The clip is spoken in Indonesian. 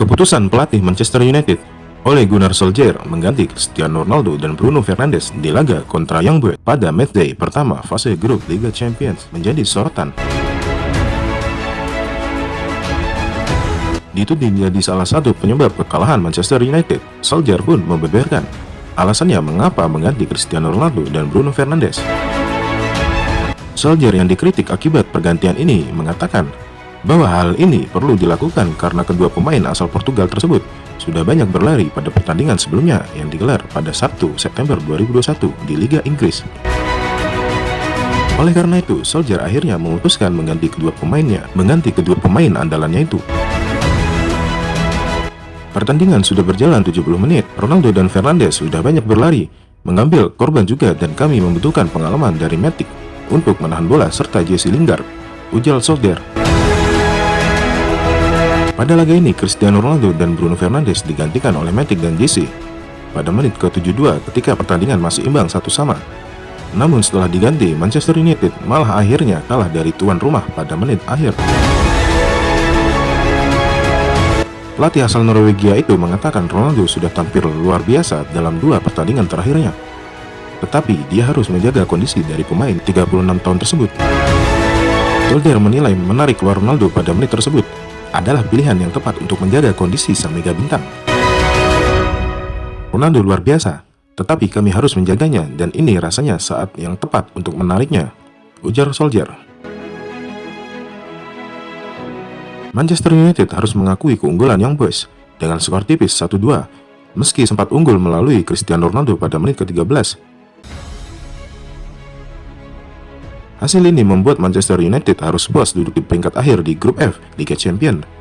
Keputusan pelatih Manchester United Ole Gunnar Solskjaer mengganti Cristiano Ronaldo dan Bruno Fernandes di laga kontra Young Boys pada matchday pertama fase grup Liga Champions menjadi sorotan. Dituding menjadi salah satu penyebab kekalahan Manchester United, Solskjaer pun membeberkan alasannya mengapa mengganti Cristiano Ronaldo dan Bruno Fernandes. Solskjaer yang dikritik akibat pergantian ini mengatakan bahwa hal ini perlu dilakukan karena kedua pemain asal Portugal tersebut sudah banyak berlari pada pertandingan sebelumnya yang digelar pada Sabtu September 2021 di Liga Inggris. Oleh karena itu, Solskjaer akhirnya memutuskan mengganti kedua pemainnya, mengganti kedua pemain andalannya itu. Pertandingan sudah berjalan 70 menit, Ronaldo dan Fernandes sudah banyak berlari, mengambil korban juga dan kami membutuhkan pengalaman dari Matic untuk menahan bola serta Jesse Lingard, ujar Solskjaer. Pada laga ini, Cristiano Ronaldo dan Bruno Fernandes digantikan oleh Matic dan Jesse pada menit ke-72 ketika pertandingan masih imbang satu sama. Namun setelah diganti, Manchester United malah akhirnya kalah dari tuan rumah pada menit akhir. Pelatih asal Norwegia itu mengatakan Ronaldo sudah tampil luar biasa dalam dua pertandingan terakhirnya. Tetapi dia harus menjaga kondisi dari pemain 36 tahun tersebut. Solskjaer menilai menarik keluar Ronaldo pada menit tersebut adalah pilihan yang tepat untuk menjaga kondisi sang mega bintang. Ronaldo luar biasa, tetapi kami harus menjaganya dan ini rasanya saat yang tepat untuk menariknya, ujar Solskjaer. Manchester United harus mengakui keunggulan Young Boys dengan skor tipis 1-2, meski sempat unggul melalui Cristiano Ronaldo pada menit ke-13 Hasil ini membuat Manchester United harus puas duduk di peringkat akhir di grup F Liga Champions